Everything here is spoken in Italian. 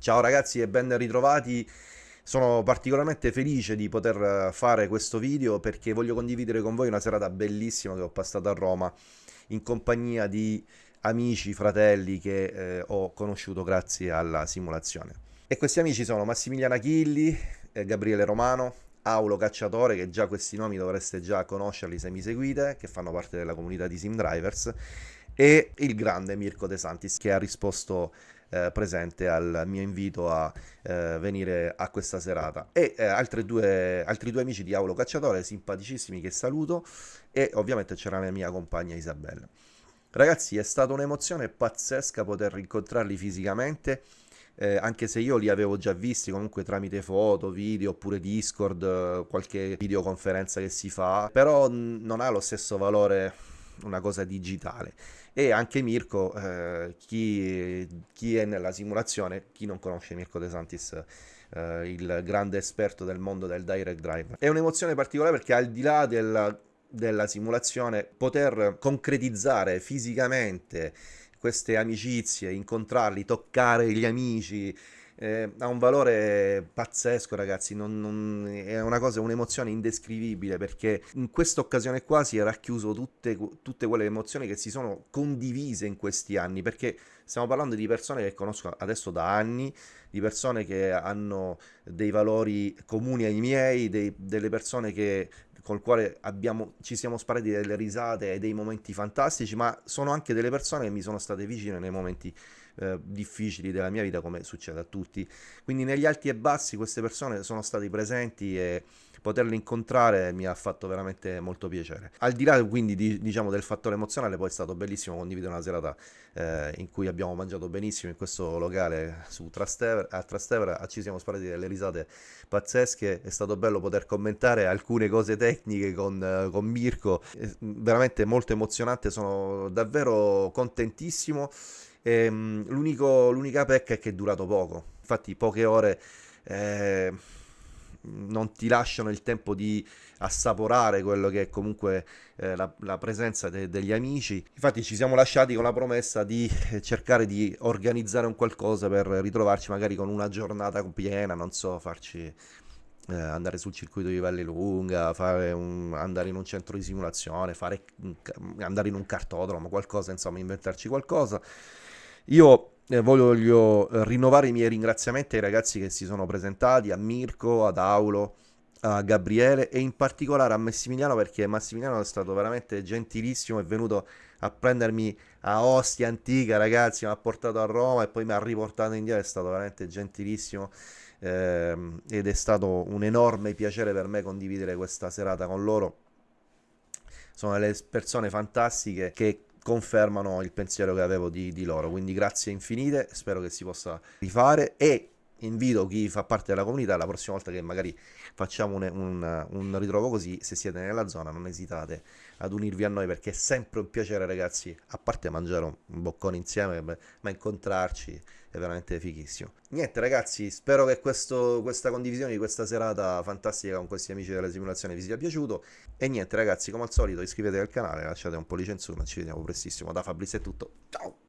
Ciao ragazzi e ben ritrovati. Sono particolarmente felice di poter fare questo video perché voglio condividere con voi una serata bellissima che ho passato a Roma in compagnia di amici, fratelli che eh, ho conosciuto grazie alla simulazione. E questi amici sono Massimiliano Achilli, eh, Gabriele Romano, Aulo Cacciatore, che già questi nomi dovreste già conoscerli se mi seguite, che fanno parte della comunità di Sim Drivers, e il grande Mirko De Santis che ha risposto eh, presente al mio invito a eh, venire a questa serata. E eh, due, altri due amici di Aulo Cacciatore simpaticissimi che saluto e ovviamente c'era la mia compagna Isabella. Ragazzi è stata un'emozione pazzesca poter incontrarli fisicamente eh, anche se io li avevo già visti comunque tramite foto, video oppure Discord, qualche videoconferenza che si fa, però non ha lo stesso valore una cosa digitale. E anche Mirko, eh, chi, chi, è nella simulazione, chi non conosce Mirko De Santis, eh, il grande esperto del mondo del direct drive. È un'emozione particolare perché al di là della, della simulazione, poter concretizzare fisicamente queste amicizie, incontrarli, toccare gli amici, eh, ha un valore pazzesco ragazzi, non, non, è una cosa, un'emozione indescrivibile perché in questa occasione qua si è racchiuso tutte, tutte quelle emozioni che si sono condivise in questi anni perché stiamo parlando di persone che conosco adesso da anni, di persone che hanno dei valori comuni ai miei, dei, delle persone che col quale abbiamo, ci siamo sparati delle risate e dei momenti fantastici, ma sono anche delle persone che mi sono state vicine nei momenti eh, difficili della mia vita, come succede a tutti. Quindi negli alti e bassi queste persone sono state presenti e poterle incontrare mi ha fatto veramente molto piacere. Al di là quindi di, diciamo, del fattore emozionale, poi è stato bellissimo condividere una serata eh, in cui abbiamo mangiato benissimo in questo locale Trastevere, a Trastevere, ci siamo sparati delle risate pazzesche, è stato bello poter commentare alcune cose tecniche con, eh, con Mirko, veramente molto emozionante, sono davvero contentissimo. Ehm, l'unica pecca è che è durato poco, infatti poche ore... Eh, non ti lasciano il tempo di assaporare quello che è comunque eh, la, la, presenza de degli amici. Infatti ci siamo lasciati con la promessa di eh, cercare di organizzare un qualcosa per ritrovarci magari con una giornata piena, non so, farci eh, andare sul circuito di Valle Lunga, un, andare in un centro di simulazione, fare, andare in un cartodromo, qualcosa, insomma, inventarci qualcosa. Io eh, voglio eh, rinnovare i miei ringraziamenti ai ragazzi che si sono presentati, a Mirko, ad Aulo, a Gabriele e in particolare a Massimiliano perché Massimiliano è stato veramente gentilissimo, è venuto a prendermi a Ostia Antica ragazzi, mi ha portato a Roma e poi mi ha riportato indietro, è stato veramente gentilissimo ehm, ed è stato un enorme piacere per me condividere questa serata con loro. Sono delle persone fantastiche che confermano il pensiero che avevo di, di loro. Quindi grazie infinite, spero che si possa rifare e invito chi fa parte della comunità la prossima volta che magari facciamo un, un, un, ritrovo così se siete nella zona non esitate ad unirvi a noi perché è sempre un piacere ragazzi a parte mangiare un, un boccone insieme ma incontrarci è veramente fighissimo. Niente ragazzi, spero che questo, questa condivisione di questa serata fantastica con questi amici della simulazione vi sia piaciuto. E niente ragazzi, come al solito iscrivetevi al canale, lasciate un pollice in su, ma ci vediamo prestissimo. Da Fabrizio è tutto, ciao!